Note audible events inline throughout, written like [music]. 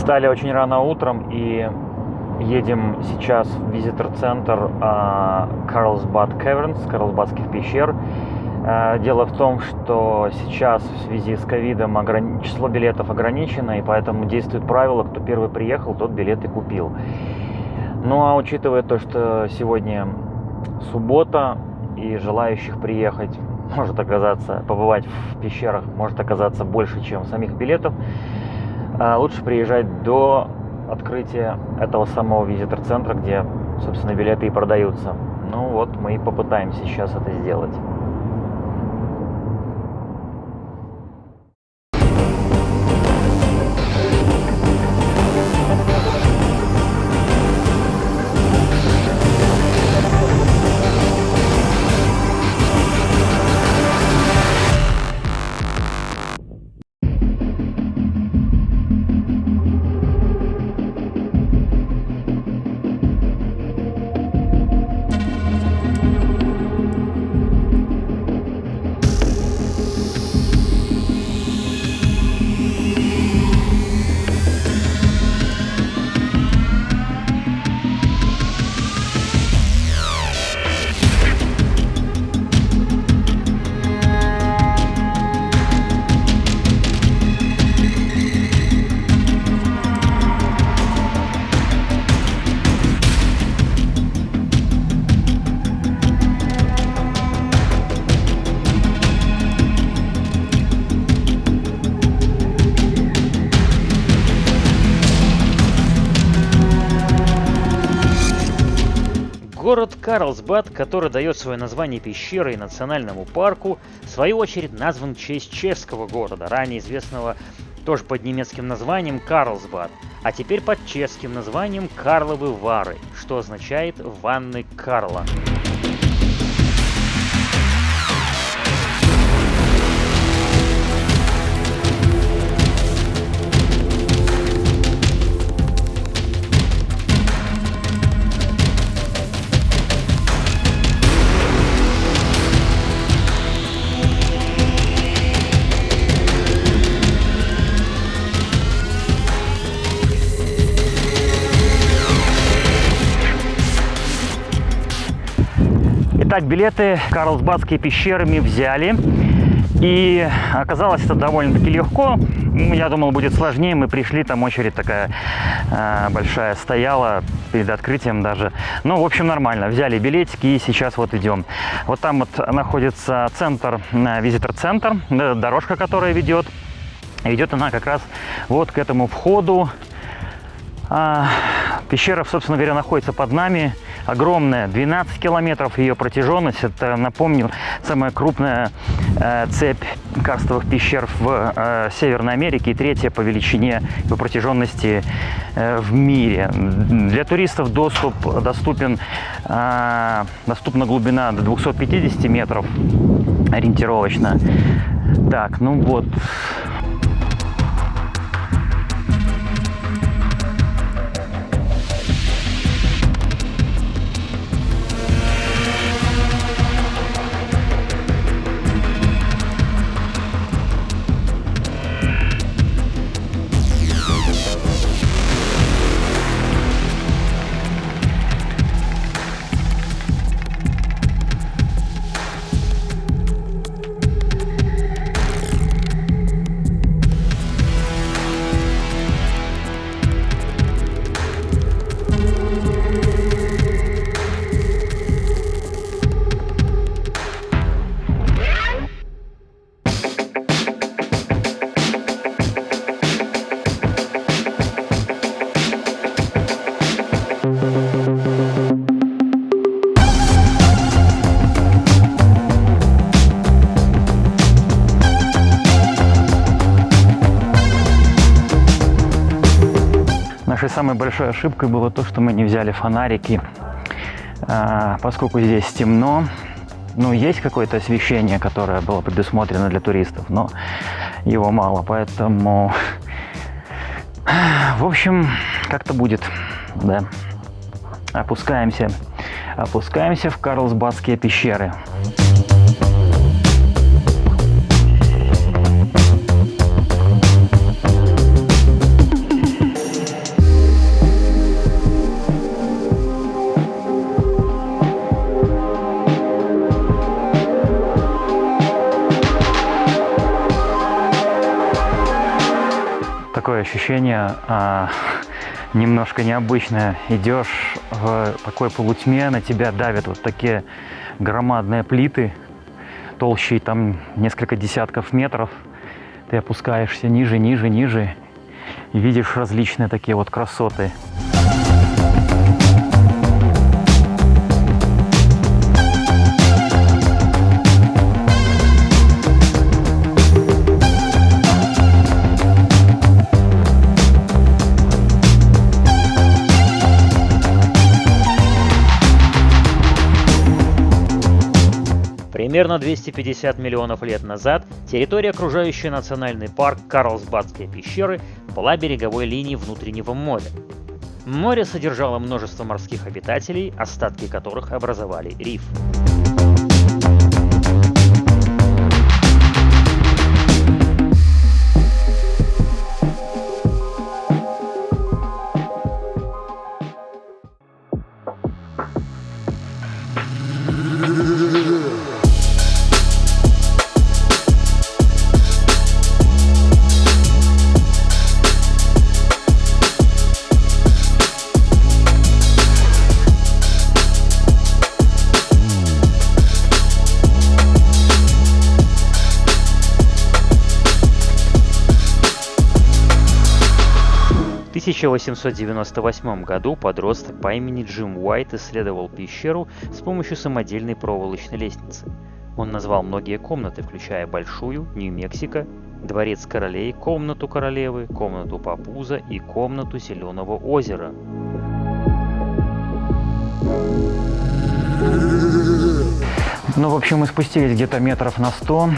Встали очень рано утром и едем сейчас в визитор-центр Карлсбад Кевернс, Карлсбадских пещер. А, дело в том, что сейчас в связи с ковидом ограни... число билетов ограничено, и поэтому действует правило, кто первый приехал, тот билеты купил. Ну а учитывая то, что сегодня суббота и желающих приехать может оказаться, побывать в пещерах может оказаться больше, чем самих билетов, а, лучше приезжать до открытия этого самого визитор-центра, где, собственно, билеты и продаются. Ну вот, мы и попытаемся сейчас это сделать. Карлсбад, который дает свое название пещере и национальному парку, в свою очередь назван в честь чешского города, ранее известного тоже под немецким названием Карлсбад, а теперь под чешским названием Карловы Вары, что означает «ванны Карла». Итак, билеты Карлсбадские пещеры мы взяли. И оказалось это довольно-таки легко. Ну, я думал, будет сложнее. Мы пришли, там очередь такая э, большая стояла перед открытием даже. Ну, в общем, нормально. Взяли билетики и сейчас вот идем. Вот там вот находится центр, э, визитор-центр, дорожка, которая ведет. Ведет она как раз вот к этому входу. А, пещера, собственно говоря, находится под нами огромная, 12 километров ее протяженность. Это, напомню, самая крупная э, цепь карстовых пещер в э, Северной Америке и третья по величине по протяженности э, в мире. Для туристов доступ доступен, доступна глубина до 250 метров ориентировочно. Так, ну вот, самой большой ошибкой было то, что мы не взяли фонарики, а, поскольку здесь темно. Ну, есть какое-то освещение, которое было предусмотрено для туристов, но его мало, поэтому... В общем, как-то будет, да. Опускаемся, опускаемся в Карлсбадские пещеры. Такое ощущение а, немножко необычное. Идешь в такой полутьме, на тебя давят вот такие громадные плиты, толщей там несколько десятков метров. Ты опускаешься ниже, ниже, ниже и видишь различные такие вот красоты. Примерно 250 миллионов лет назад территория, окружающая национальный парк Карлсбадские пещеры, была береговой линией внутреннего моря. Море содержало множество морских обитателей, остатки которых образовали риф. 1898 году подросток по имени Джим Уайт исследовал пещеру с помощью самодельной проволочной лестницы. Он назвал многие комнаты, включая Большую, Нью-Мексико, Дворец королей, комнату королевы, комнату Папуза и комнату Зеленого озера. Ну, в общем, мы спустились где-то метров на 100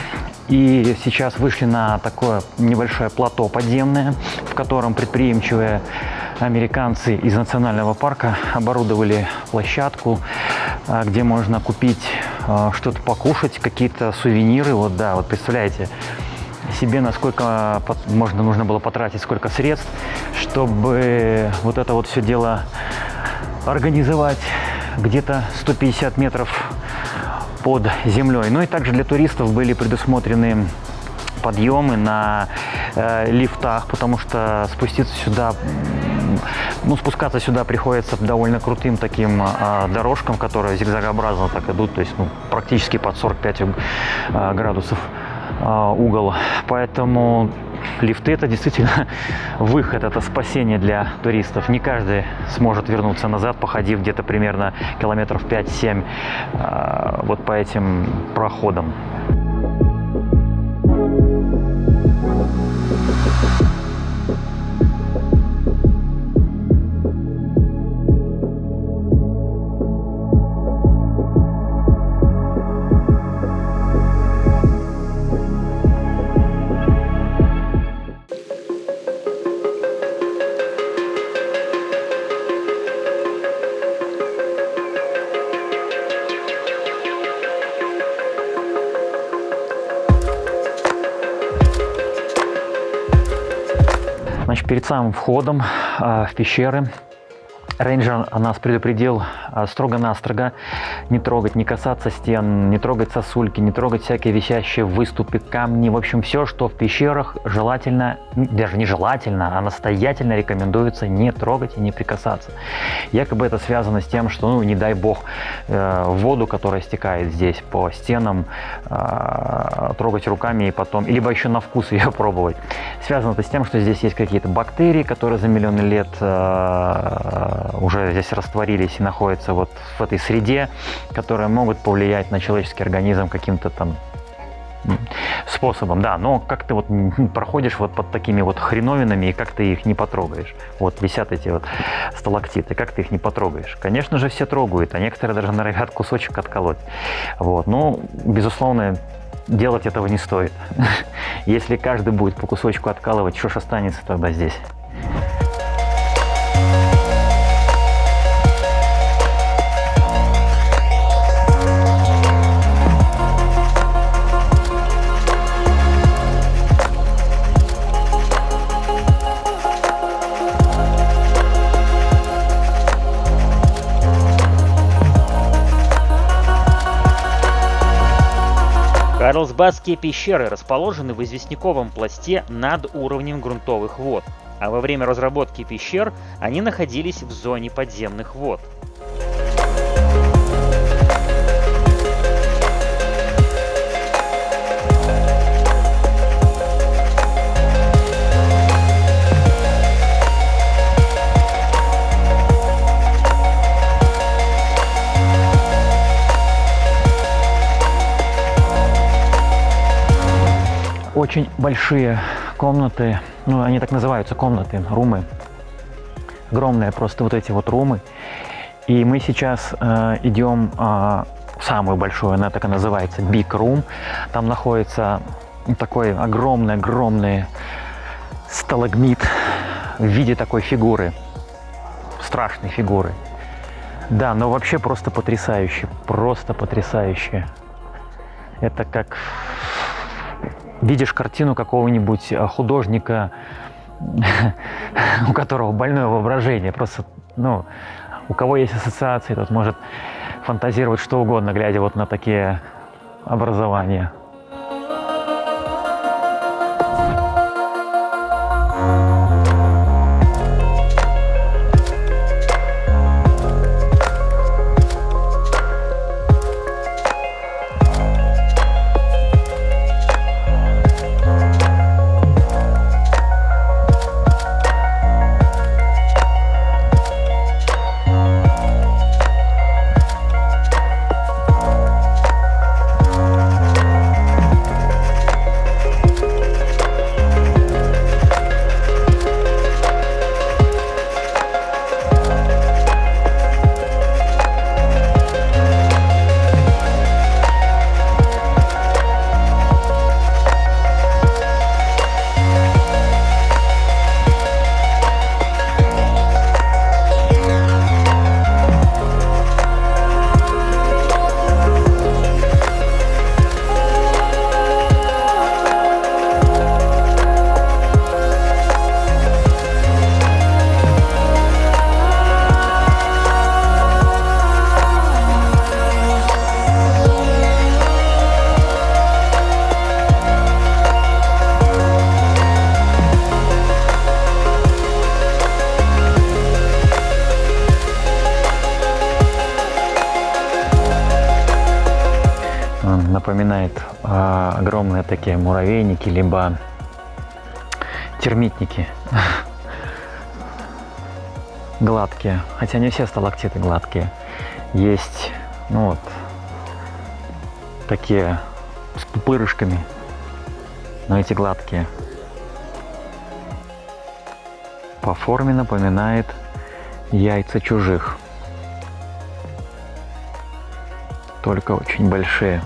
и сейчас вышли на такое небольшое плато подземное, в котором предприимчивые американцы из национального парка оборудовали площадку, а, где можно купить а, что-то покушать, какие-то сувениры. Вот да, вот представляете себе, насколько можно нужно было потратить, сколько средств, чтобы вот это вот все дело организовать где-то 150 метров под землей. Ну и также для туристов были предусмотрены подъемы на э, лифтах, потому что спуститься сюда, ну, спускаться сюда приходится довольно крутым таким э, дорожкам, которые зигзагообразно так идут, то есть ну, практически под 45 э, градусов угол. Поэтому лифты это действительно [laughs] выход, это спасение для туристов. Не каждый сможет вернуться назад, походив где-то примерно километров 5-7 э, вот по этим проходам. Перед самым входом э, в пещеры. Рейнджер нас предупредил строго-настрого не трогать, не касаться стен, не трогать сосульки, не трогать всякие висящие выступы, камни. В общем, все, что в пещерах желательно, даже не желательно, а настоятельно рекомендуется не трогать и не прикасаться. Якобы это связано с тем, что, ну, не дай бог, э, воду, которая стекает здесь по стенам, э, трогать руками и потом, либо еще на вкус ее [laughs] пробовать. Связано это с тем, что здесь есть какие-то бактерии, которые за миллионы лет э, уже здесь растворились и находятся вот в этой среде, которые могут повлиять на человеческий организм каким-то там способом, да, но как ты вот проходишь вот под такими вот хреновинами, и как ты их не потрогаешь. Вот висят эти вот сталактиты, как ты их не потрогаешь. Конечно же, все трогают, а некоторые даже норовят кусочек отколоть. Вот, ну, безусловно, делать этого не стоит. [laughs] Если каждый будет по кусочку откалывать, что ж останется тогда здесь? Карлсбадские пещеры расположены в известняковом пласте над уровнем грунтовых вод, а во время разработки пещер они находились в зоне подземных вод. Очень большие комнаты, ну, они так называются комнаты, румы. Огромные просто вот эти вот румы. И мы сейчас э, идем э, в самую большую, она так и называется, Big Room. Там находится такой огромный-огромный сталагмит в виде такой фигуры, страшной фигуры. Да, но вообще просто потрясающе, просто потрясающе. Это как видишь картину какого-нибудь э, художника, [laughs] у которого больное воображение, просто, ну, у кого есть ассоциации, тот может фантазировать что угодно, глядя вот на такие образования. Такие муравейники, либо термитники. [laughs] Гладкие. Хотя не все сталактиты гладкие. Есть, ну вот, такие с пупырышками, но эти гладкие. По форме напоминает яйца чужих. Только очень большие.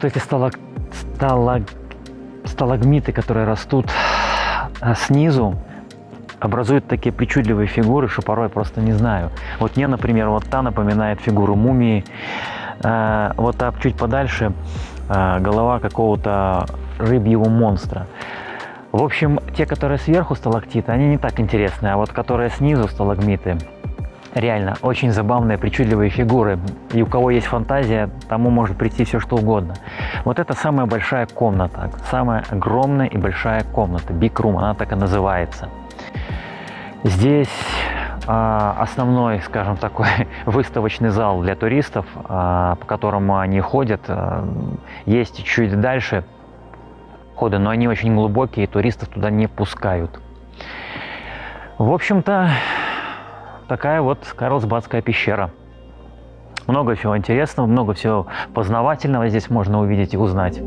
Вот эти сталаг... Сталаг... сталагмиты, которые растут а, снизу, образуют такие причудливые фигуры, что порой просто не знаю. Вот мне, например, вот та напоминает фигуру мумии, э, вот та чуть подальше э, голова какого-то рыбьего монстра. В общем, те, которые сверху сталактиты, они не так интересны, а вот которые снизу сталагмиты, реально очень забавные, причудливые фигуры. И у кого есть фантазия, тому может прийти все что угодно. Вот это самая большая комната, самая огромная и большая комната, Big Room, она так и называется. Здесь а, основной, скажем, такой [laughs] выставочный зал для туристов, а, по которому они ходят. А, есть чуть дальше ходы, но они очень глубокие, туристов туда не пускают. В общем-то, такая вот Карлсбадская пещера. Много всего интересного, много всего познавательного здесь можно увидеть и узнать.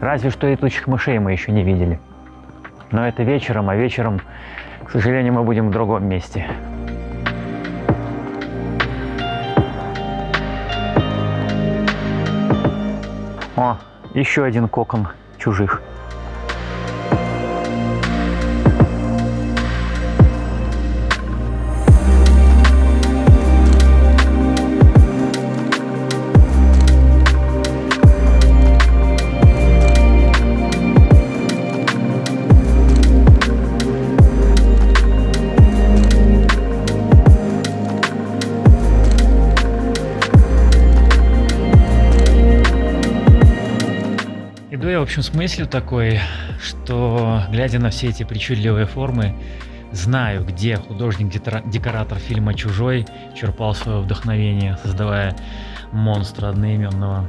Разве что летучих мышей мы еще не видели. Но это вечером, а вечером, к сожалению, мы будем в другом месте. О, еще один кокон чужих. Общем, с мыслью такой, что, глядя на все эти причудливые формы, знаю, где художник-декоратор фильма «Чужой» черпал свое вдохновение, создавая монстра одноименного.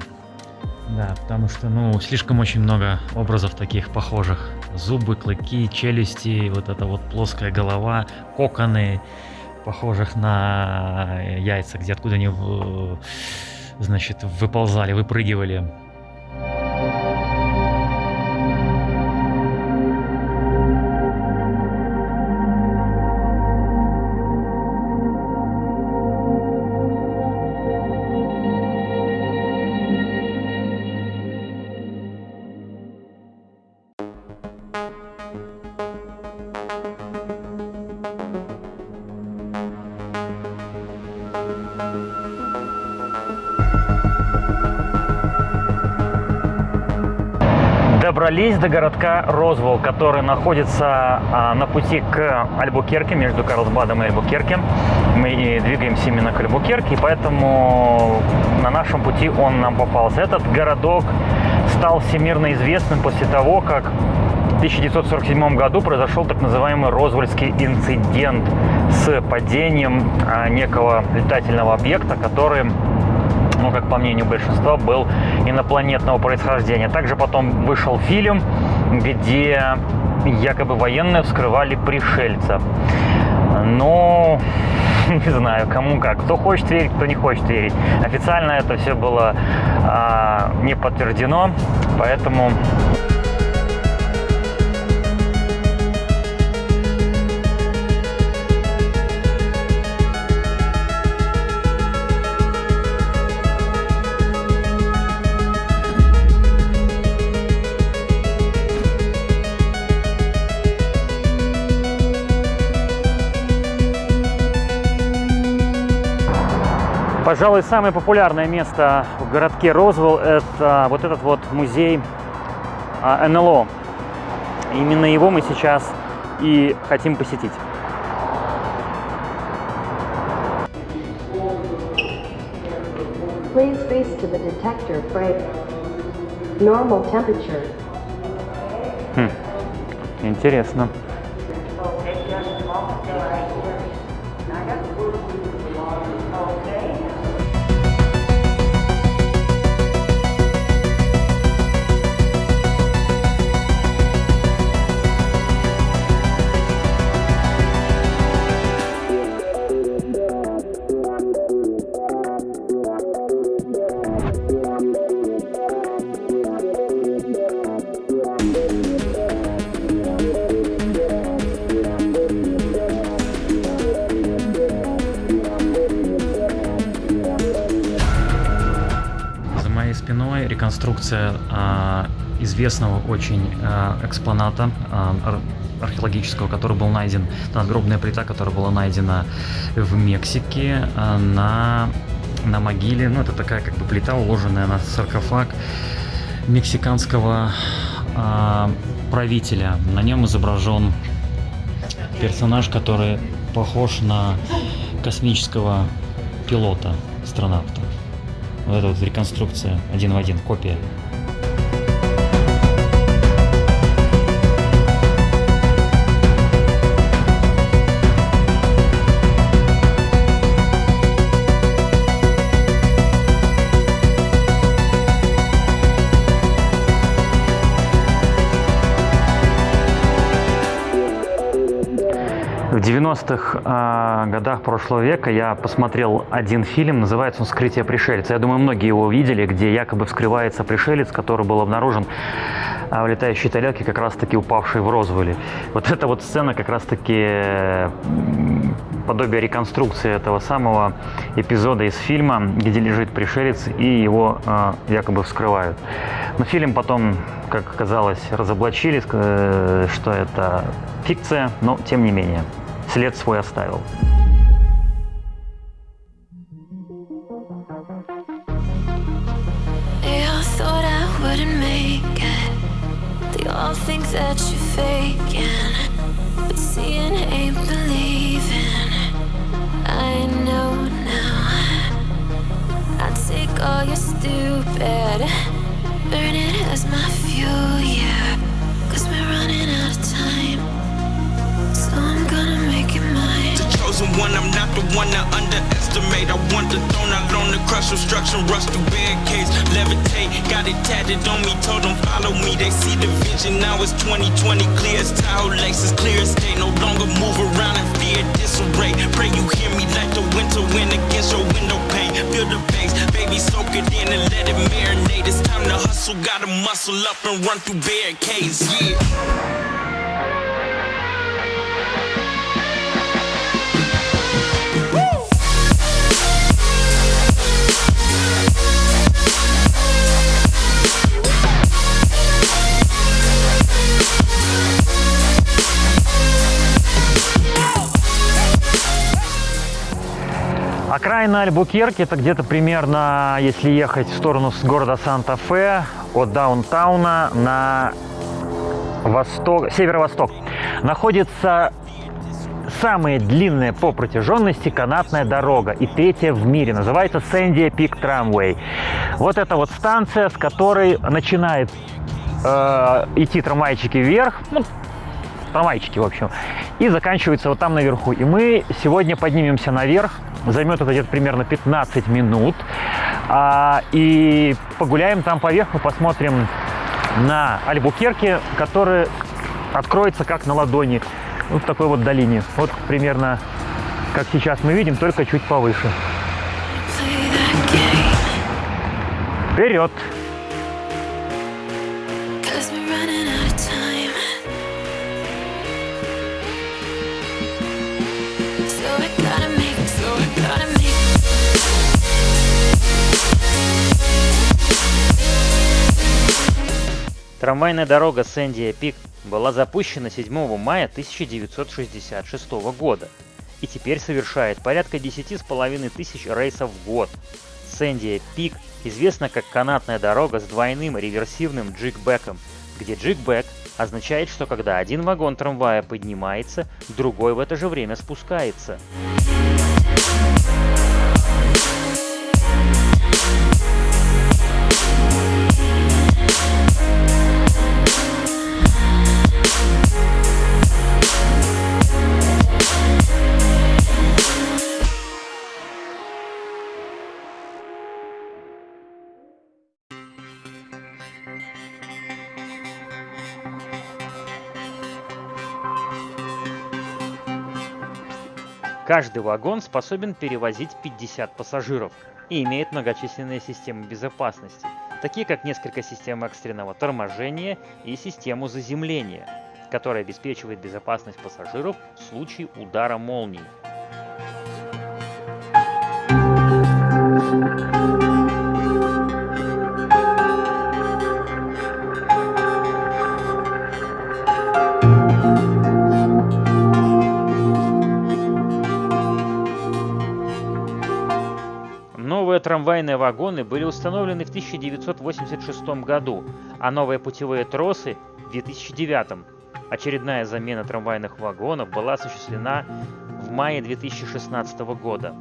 Да, потому что, ну, слишком очень много образов таких похожих. Зубы, клыки, челюсти, вот эта вот плоская голова, коконы, похожих на яйца, где откуда они, значит, выползали, выпрыгивали. Добрались до городка Розвол, который находится а, на пути к Альбукерке, между Карлсбадом и Альбукерке. Мы двигаемся именно к Альбукерке, поэтому на нашем пути он нам попался. Этот городок стал всемирно известным после того, как в 1947 году произошел так называемый Розвольский инцидент с падением а, некого летательного объекта, который ну, как по мнению большинства, был инопланетного происхождения. Также потом вышел фильм, где якобы военные вскрывали пришельца. Но [laughs] не знаю, кому как. Кто хочет верить, кто не хочет верить. Официально это все было а, не подтверждено, поэтому Пожалуй, самое популярное место в городке Розвелл – это вот этот вот музей а, НЛО. Именно его мы сейчас и хотим посетить. Please face to the detector frame. Normal temperature. Хм. Интересно. Реконструкция а, известного очень а, экспоната а, археологического, который был найден, надгробная плита, которая была найдена в Мексике на на могиле. Ну, это такая как бы плита, уложенная на саркофаг мексиканского э, правителя. На нем изображен персонаж, который похож на космического пилота, астронавта. Вот это вот реконструкция один в один, копия. 90-х э, годах прошлого века я посмотрел один фильм, называется он «Скрытие пришельца». Я думаю, многие его видели, где якобы вскрывается пришелец, который был обнаружен э, в летающей тарелке, как раз-таки упавший в Розвеле. Вот эта вот сцена как раз-таки подобие реконструкции этого самого эпизода из фильма, где лежит пришелец и его э, якобы вскрывают. Но фильм потом, как оказалось, разоблачили, э, что это фикция, но тем не менее след свой оставил. They all thought I wouldn't make it. They all think that you're faking. But seeing ain't believing. I know now. I take all your stupid, burn it as my fuel, yeah. Chosen one. I'm not the one to underestimate. I want the throne, I loan the crush obstruction, rush through barricades, levitate. Got it tatted on me, told them follow me. They see the vision. Now it's 2020, clear as Tahoe laces, clear as day. No longer move around in fear, disarray. Pray you hear me like the winter wind against your window pane. Feel the bass, baby, soak it in and let it marinate. It's time to hustle, gotta muscle up and run through barricades. Yeah. Окраина Альбукерки это где-то примерно, если ехать в сторону с города Санта-Фе, от даунтауна на восток, северо-восток, находится самая длинная по протяженности канатная дорога и третья в мире. Называется Сэнди Пик Трамвей. Вот это вот станция, с которой начинает э, идти трамвайчики вверх, ну, трамвайчики, в общем, и заканчивается вот там наверху. И мы сегодня поднимемся наверх, займет это где-то примерно 15 минут, а, и погуляем там по верху, посмотрим на Альбукерке, который откроется как на ладони, вот в такой вот долине. Вот примерно как сейчас мы видим, только чуть повыше. Вперед! Трамвайная дорога Сэнди Пик была запущена 7 мая 1966 года и теперь совершает порядка 10,5 тысяч рейсов в год. Сэнди Пик известна как канатная дорога с двойным реверсивным джигбеком, где джигбек означает, что когда один вагон трамвая поднимается, другой в это же время спускается. Каждый вагон способен перевозить 50 пассажиров и имеет многочисленные системы безопасности, такие как несколько систем экстренного торможения и систему заземления, которая обеспечивает безопасность пассажиров в случае удара молнии. Трамвайные вагоны были установлены в 1986 году, а новые путевые тросы в 2009. Очередная замена трамвайных вагонов была осуществлена в мае 2016 года.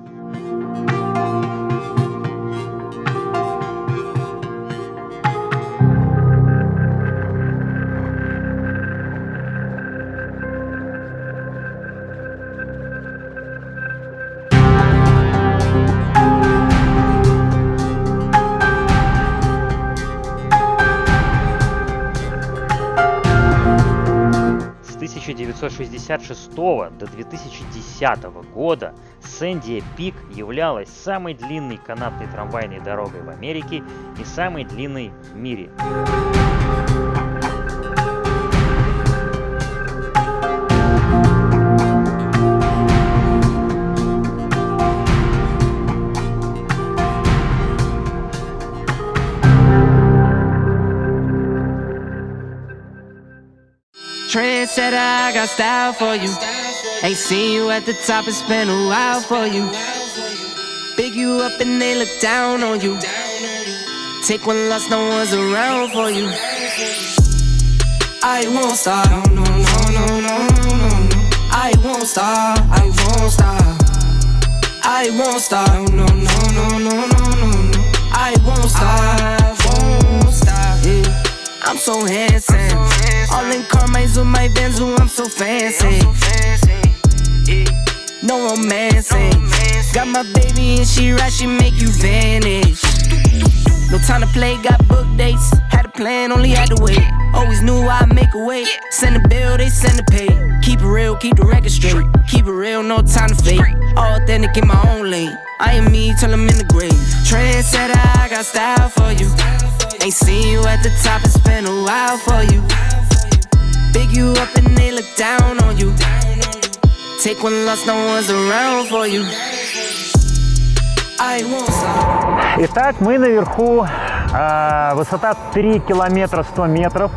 1966 до 2010 года Сэнди Пик являлась самой длинной канатной трамвайной дорогой в Америке и самой длинной в мире. Trendsetter, I got style for you. Ain't seen you at the top, it's been a while for you. Big you up and they look down on you. Take one loss, no one's around for you. I won't stop, no, no, no, no, no, no. I won't stop, I won't stop. I won't stop, no, no, no, no, no, no. I won't stop, won't stop. Yeah. I'm so handsome. All in Carmine's with my Benz, ooh, I'm so fancy. No romancing. Got my baby and she right, she make you vanish. No time to play, got book dates. Had a plan, only had to wait. Always knew I'd make a way. Send a bill, they send a pay. Keep it real, keep the record straight. Keep it real, no time to fake. Authentic in my own lane. I am me till I'm in the grave. Trendsetter, I got style for you. Ain't seen you at the top, it's been a while for you. Big you up and they look down on you. Take one loss, no one's around for you. I won't stop. Итак, мы наверху, а, высота 3 километра 100 метров.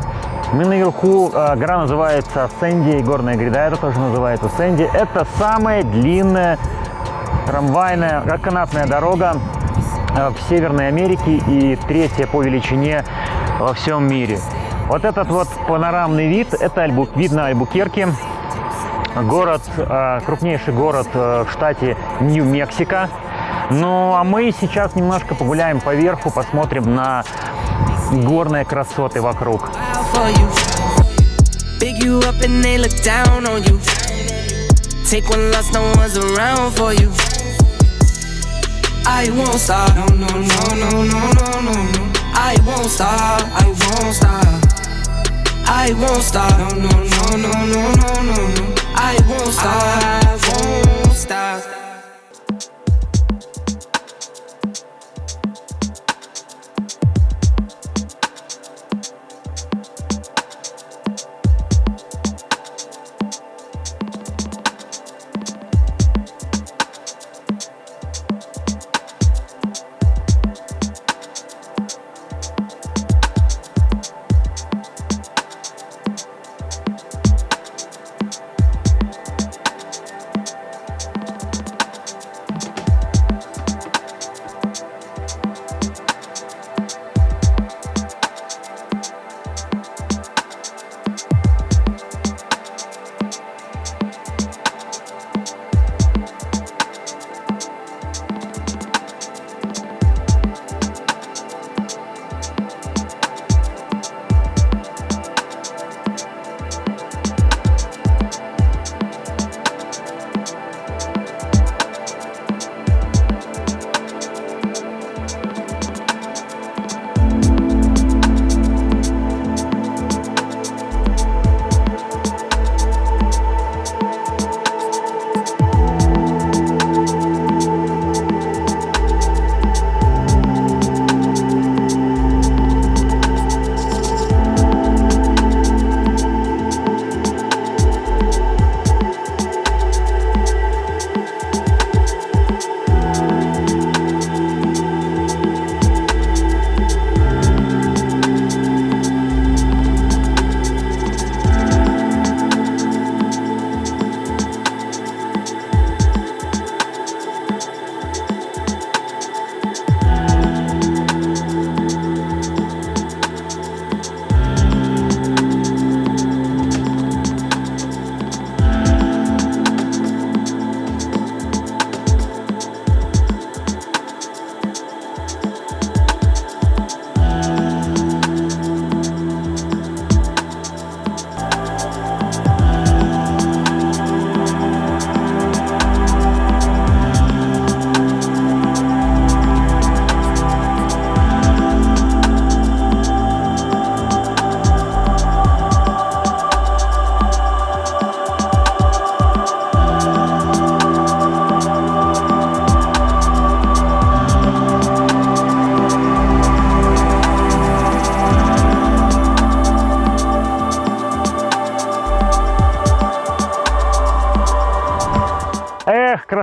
Мы наверху, а, гора называется Сэнди, и горная гряда это тоже называется Сэнди. Это самая длинная трамвайная, канатная дорога а, в Северной Америке и третья по величине во всем мире. Вот этот вот панорамный вид, это Альбу, вид на Альбукерке, город, а, крупнейший город а, в штате Нью-Мексико. Ну, а мы сейчас немножко погуляем по верху, посмотрим на горные красоты вокруг. I won't stop. I won't stop. I won't stop. No, no, no, no, no, no, no, no. I won't stop. I won't stop.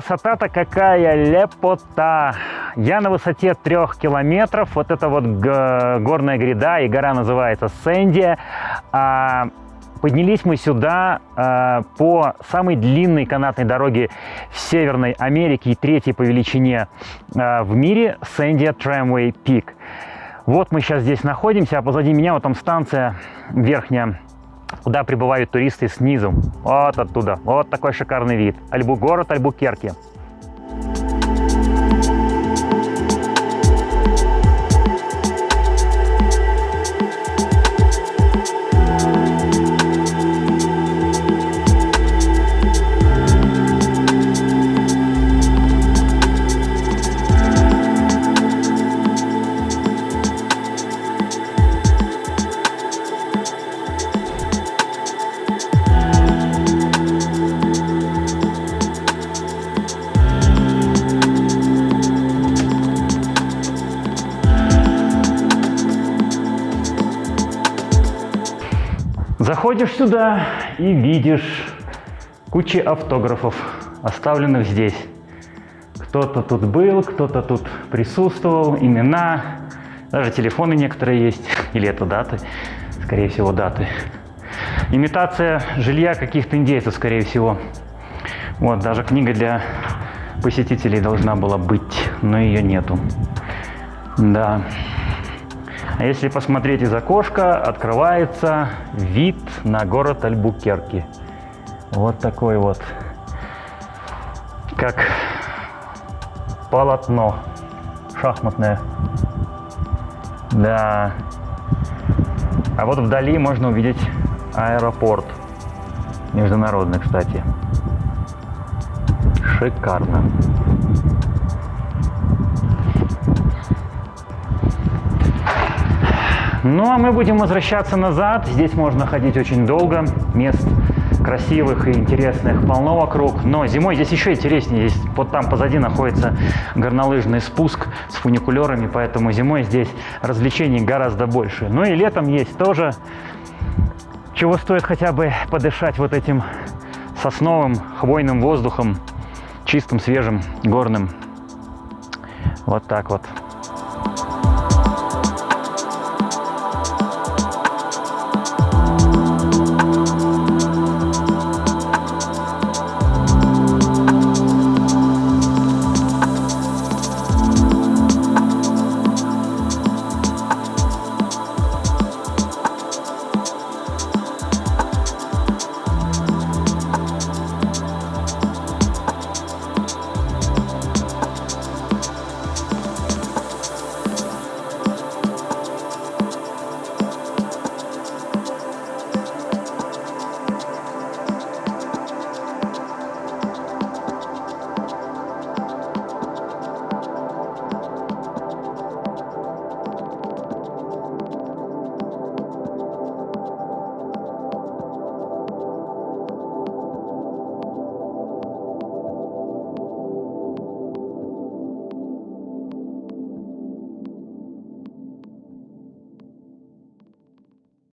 Красота-то какая, лепота! Я на высоте трех километров, вот это вот горная гряда, и гора называется Сэнди. А поднялись мы сюда а, по самой длинной канатной дороге в Северной Америке и третьей по величине а, в мире Сэнди Tramway Peak. Вот мы сейчас здесь находимся, а позади меня вот там станция верхняя куда прибывают туристы снизу. Вот оттуда. Вот такой шикарный вид. Альбу город Альбукерки. Заходишь сюда и видишь кучи автографов, оставленных здесь. Кто-то тут был, кто-то тут присутствовал, имена, даже телефоны некоторые есть, [laughs] или это даты, скорее всего, даты. Имитация жилья каких-то индейцев, скорее всего. Вот, даже книга для посетителей должна была быть, но ее нету. Да. Если посмотреть из окошка, открывается вид на город Альбукерки. Вот такой вот, как полотно шахматное. Да. А вот вдали можно увидеть аэропорт. Международный, кстати. Шикарно. Ну а мы будем возвращаться назад. Здесь можно ходить очень долго. Мест красивых и интересных полно вокруг. Но зимой здесь еще интереснее. Здесь вот там позади находится горнолыжный спуск с фуникулерами, поэтому зимой здесь развлечений гораздо больше. Ну и летом есть тоже, чего стоит хотя бы подышать вот этим сосновым, хвойным воздухом, чистым, свежим, горным. Вот так вот.